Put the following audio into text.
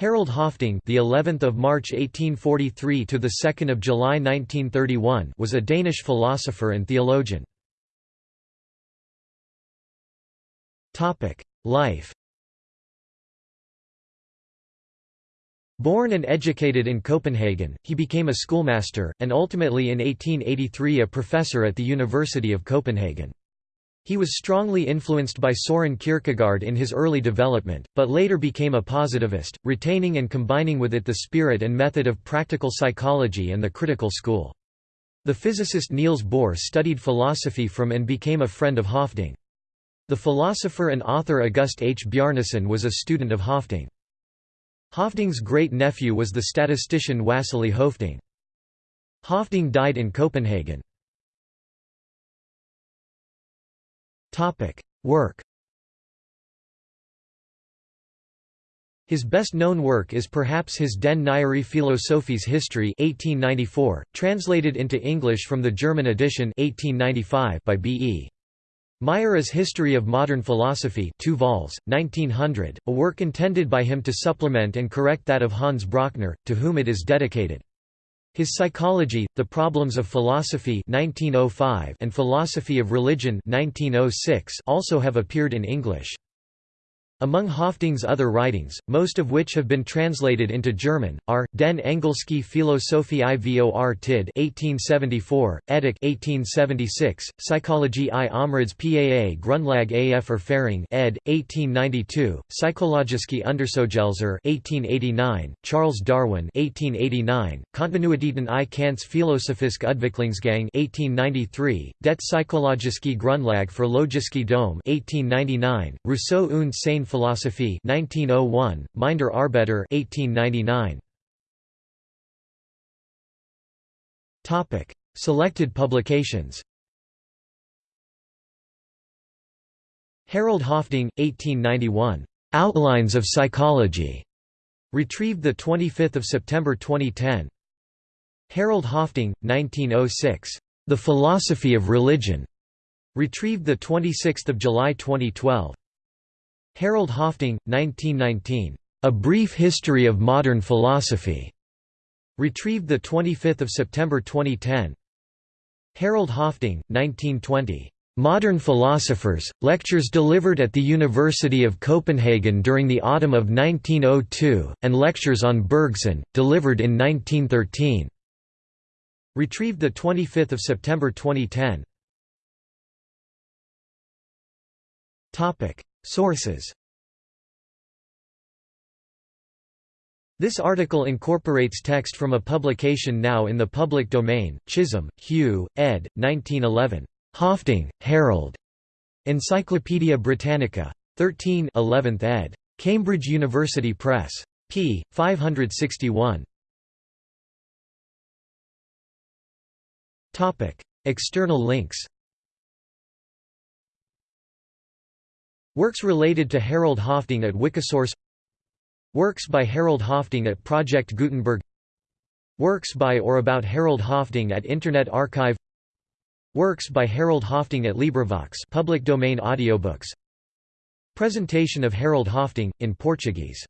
Harald Høffding, the 11th of March 1843 to the 2nd of July 1931, was a Danish philosopher and theologian. Topic: Life. Born and educated in Copenhagen, he became a schoolmaster, and ultimately in 1883 a professor at the University of Copenhagen. He was strongly influenced by Soren Kierkegaard in his early development, but later became a positivist, retaining and combining with it the spirit and method of practical psychology and the critical school. The physicist Niels Bohr studied philosophy from and became a friend of Høffding. The philosopher and author August H. Bjarnason was a student of Høffding. Høffding's great-nephew was the statistician Wassily Høffding. Høffding died in Copenhagen. Topic: Work. His best-known work is perhaps his Den nyere Philosophies History 1894, translated into English from the German edition 1895 by B.E. Meyer's History of Modern Philosophy 2 vols, 1900, a work intended by him to supplement and correct that of Hans Brøchner, to whom it is dedicated. His Psychology, The Problems of Philosophy 1905 and Philosophy of Religion 1906 also have appeared in English. Among Høffding's other writings, most of which have been translated into German, are, Den Engelske Philosophie Ivor Tid 1874, Edik 1876, Psychologie i Omrids Paa Grundlag af Erfaring ed. 1892, Psychologische Untersuchungsgelser 1889, Charles Darwin 1889, Kontinuitäten i Kants Philosophiske Udviklingsgang 1893, Det Psychologiske Grundlag for Logiske Dom 1899, Rousseau und seine Philosophy 1901, Minder Arbeiter 1899. Topic: Selected publications. Harald Høffding, 1891. Outlines of Psychology. Retrieved 25 September 2010. Harald Høffding, 1906. The Philosophy of Religion. Retrieved 26 July 2012. Harald Høffding, 1919. A Brief History of Modern Philosophy. Retrieved 25 September 2010. Harald Høffding, 1920. Modern Philosophers, lectures delivered at the University of Copenhagen during the autumn of 1902, and lectures on Bergson, delivered in 1913. Retrieved 25 September 2010. Sources This article incorporates text from a publication now in the public domain, Chisholm, Hugh, ed. 1911. Høffding, Harald. Encyclopædia Britannica. 13 11th ed. Cambridge University Press. p. 561. External links Works related to Harald Høffding at Wikisource Works by Harald Høffding at Project Gutenberg Works by or about Harald Høffding at Internet Archive Works by Harald Høffding at LibriVox public domain audiobooks. Presentation of Harold Høffding, in Portuguese